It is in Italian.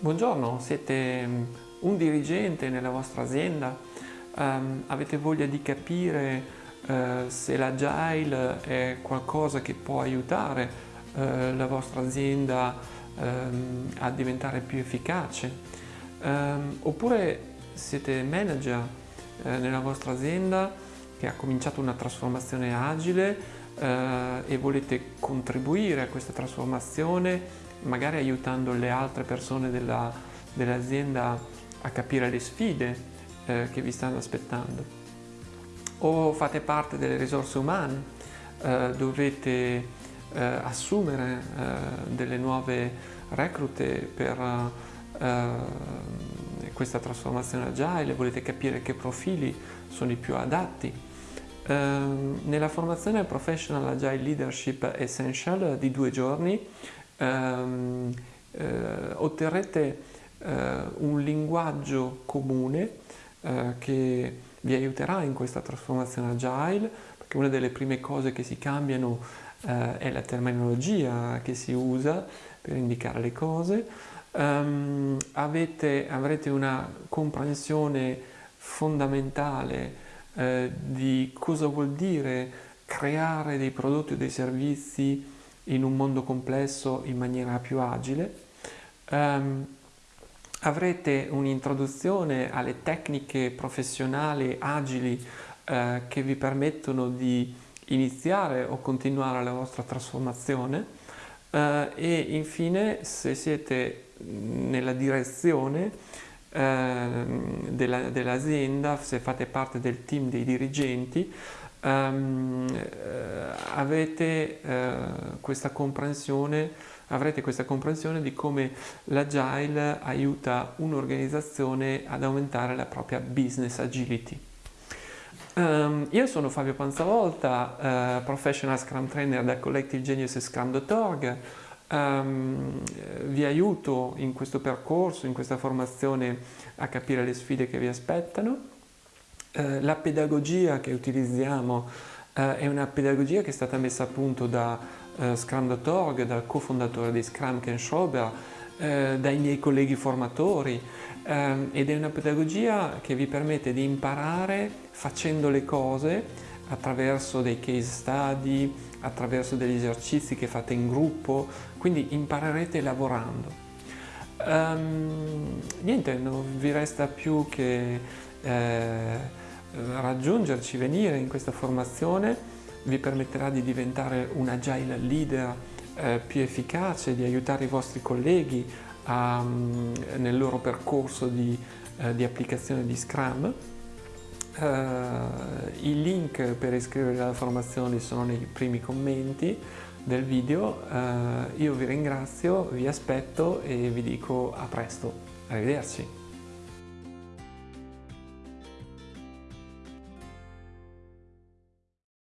Buongiorno, siete mm, un dirigente nella vostra azienda, um, avete voglia di capire uh, se l'agile è qualcosa che può aiutare uh, la vostra azienda um, a diventare più efficace, um, oppure siete manager uh, nella vostra azienda che ha cominciato una trasformazione agile e volete contribuire a questa trasformazione magari aiutando le altre persone dell'azienda dell a capire le sfide eh, che vi stanno aspettando. O fate parte delle risorse umane, eh, dovete eh, assumere eh, delle nuove reclute per eh, questa trasformazione agile, volete capire che profili sono i più adatti. Ehm, nella formazione Professional Agile Leadership Essential di due giorni ehm, eh, otterrete eh, un linguaggio comune eh, che vi aiuterà in questa trasformazione agile, perché una delle prime cose che si cambiano eh, è la terminologia che si usa per indicare le cose. Um, avete, avrete una comprensione fondamentale eh, di cosa vuol dire creare dei prodotti o dei servizi in un mondo complesso in maniera più agile. Um, avrete un'introduzione alle tecniche professionali agili uh, che vi permettono di iniziare o continuare la vostra trasformazione uh, e infine se siete nella direzione uh, dell'azienda, dell se fate parte del team dei dirigenti, um, avete uh, questa avrete questa comprensione di come l'agile aiuta un'organizzazione ad aumentare la propria business agility. Um, io sono Fabio Panzavolta, uh, Professional Scrum Trainer da Collective Genius e Scrum.org. Um, vi aiuto in questo percorso, in questa formazione a capire le sfide che vi aspettano eh, la pedagogia che utilizziamo eh, è una pedagogia che è stata messa a punto da eh, Scrum.org, dal cofondatore di Scrum Ken Schrober, eh, dai miei colleghi formatori ehm, ed è una pedagogia che vi permette di imparare facendo le cose attraverso dei case study, attraverso degli esercizi che fate in gruppo, quindi imparerete lavorando. Um, niente, non vi resta più che eh, raggiungerci, venire in questa formazione vi permetterà di diventare un agile leader eh, più efficace, di aiutare i vostri colleghi a, mm, nel loro percorso di, eh, di applicazione di Scrum. Uh, I link per iscrivervi alla formazione sono nei primi commenti del video. Uh, io vi ringrazio, vi aspetto e vi dico a presto. Arrivederci.